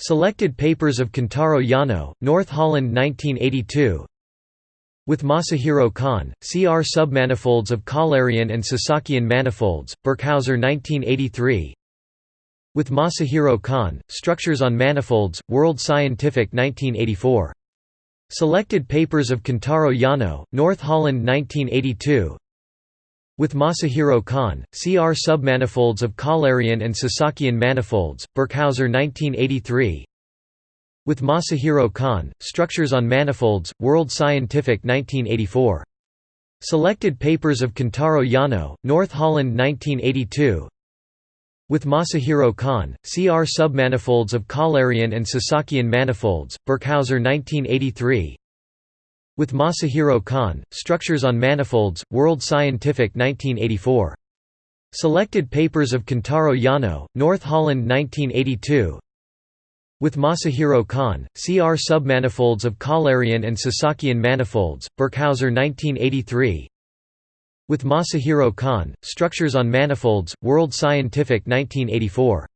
Selected papers of Kentaro Yano, North Holland 1982 With Masahiro Kon, CR submanifolds of Kählerian and Sasakian manifolds, Birkhäuser 1983 With Masahiro Kon, Structures on Manifolds, World Scientific 1984 Selected papers of Kentaro Yano, North Holland 1982 with Masahiro Kon, CR submanifolds of Kählerian and Sasakian manifolds, Birkhäuser 1983 With Masahiro Kon, Structures on Manifolds, World Scientific 1984. Selected papers of Kentaro Yano, North Holland 1982 With Masahiro Kon, CR submanifolds of Kählerian and Sasakian manifolds, Birkhäuser 1983 with Masahiro Kon, Structures on Manifolds, World Scientific 1984. Selected papers of Kentaro Yano, North Holland 1982 With Masahiro Kon, CR submanifolds of Kählerian and Sasakian manifolds, Birkhäuser 1983 With Masahiro Kon, Structures on Manifolds, World Scientific 1984